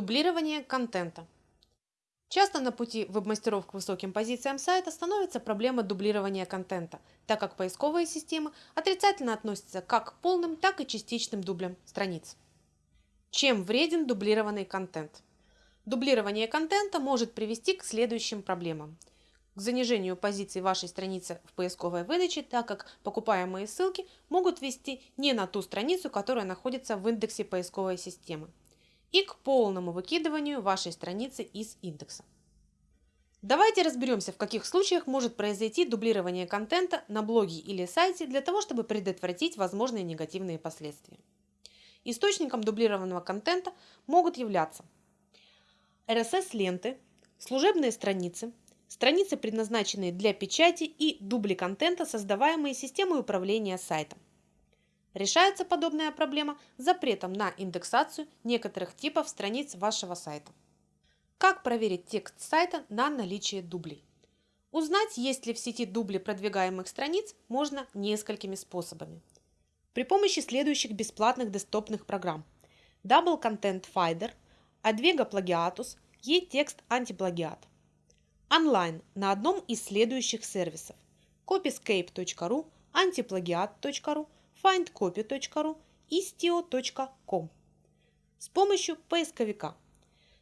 Дублирование контента. Часто на пути веб-мастеров к высоким позициям сайта становится проблема дублирования контента, так как поисковые системы отрицательно относятся как к полным, так и частичным дублям страниц. Чем вреден дублированный контент? Дублирование контента может привести к следующим проблемам. К занижению позиций вашей страницы в поисковой выдаче, так как покупаемые ссылки могут вести не на ту страницу, которая находится в индексе поисковой системы и к полному выкидыванию вашей страницы из индекса. Давайте разберемся, в каких случаях может произойти дублирование контента на блоге или сайте для того, чтобы предотвратить возможные негативные последствия. Источником дублированного контента могут являться RSS-ленты, служебные страницы, страницы, предназначенные для печати и дубли контента, создаваемые системой управления сайтом. Решается подобная проблема запретом на индексацию некоторых типов страниц вашего сайта. Как проверить текст сайта на наличие дублей? Узнать, есть ли в сети дубли продвигаемых страниц, можно несколькими способами. При помощи следующих бесплатных десктопных программ Double Content Finder, Advega Plagiatus, E-Text Антиплагиат. Онлайн на одном из следующих сервисов copyscape.ru, antipлагиат.ru, findcopy.ru и stio.com с помощью поисковика.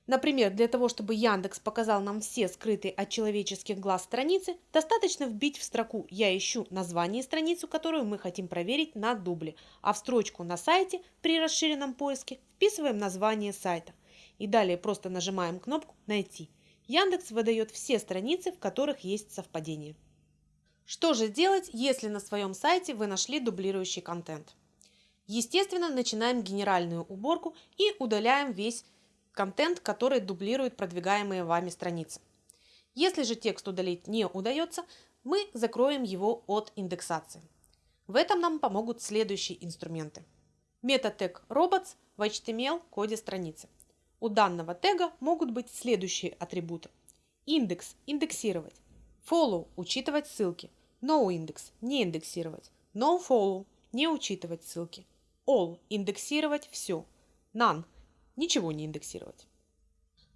Например, для того, чтобы Яндекс показал нам все скрытые от человеческих глаз страницы, достаточно вбить в строку «Я ищу» название страницу, которую мы хотим проверить на дубле, а в строчку «На сайте» при расширенном поиске вписываем название сайта. И далее просто нажимаем кнопку «Найти». Яндекс выдает все страницы, в которых есть совпадение. Что же делать, если на своем сайте вы нашли дублирующий контент? Естественно, начинаем генеральную уборку и удаляем весь контент, который дублирует продвигаемые вами страницы. Если же текст удалить не удается, мы закроем его от индексации. В этом нам помогут следующие инструменты. Метод тег robots в HTML коде страницы. У данного тега могут быть следующие атрибуты. Индекс – индексировать. Follow – учитывать ссылки. NoIndex – не индексировать. NoFollow – не учитывать ссылки. All – индексировать все. None – ничего не индексировать.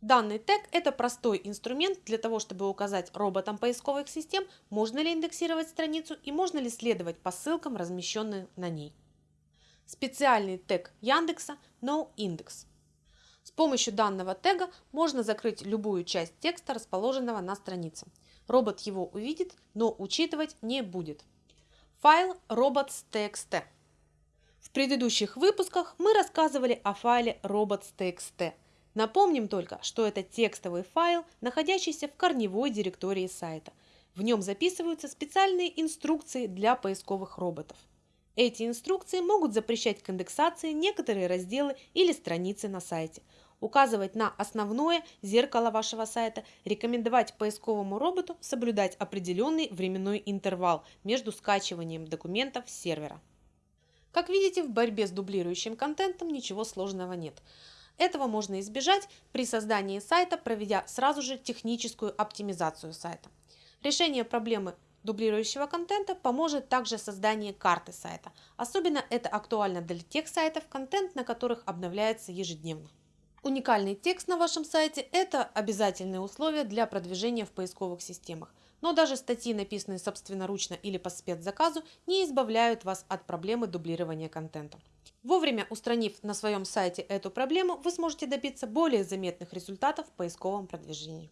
Данный тег – это простой инструмент для того, чтобы указать роботам поисковых систем, можно ли индексировать страницу и можно ли следовать по ссылкам, размещенным на ней. Специальный тег Яндекса NoIndex. С помощью данного тега можно закрыть любую часть текста, расположенного на странице. Робот его увидит, но учитывать не будет. Файл robots.txt. В предыдущих выпусках мы рассказывали о файле robots.txt. Напомним только, что это текстовый файл, находящийся в корневой директории сайта. В нем записываются специальные инструкции для поисковых роботов. Эти инструкции могут запрещать к индексации некоторые разделы или страницы на сайте – указывать на основное зеркало вашего сайта, рекомендовать поисковому роботу соблюдать определенный временной интервал между скачиванием документов с сервера. Как видите, в борьбе с дублирующим контентом ничего сложного нет. Этого можно избежать при создании сайта, проведя сразу же техническую оптимизацию сайта. Решение проблемы дублирующего контента поможет также создание карты сайта. Особенно это актуально для тех сайтов, контент на которых обновляется ежедневно. Уникальный текст на вашем сайте – это обязательное условие для продвижения в поисковых системах. Но даже статьи, написанные собственноручно или по спецзаказу, не избавляют вас от проблемы дублирования контента. Вовремя устранив на своем сайте эту проблему, вы сможете добиться более заметных результатов в поисковом продвижении.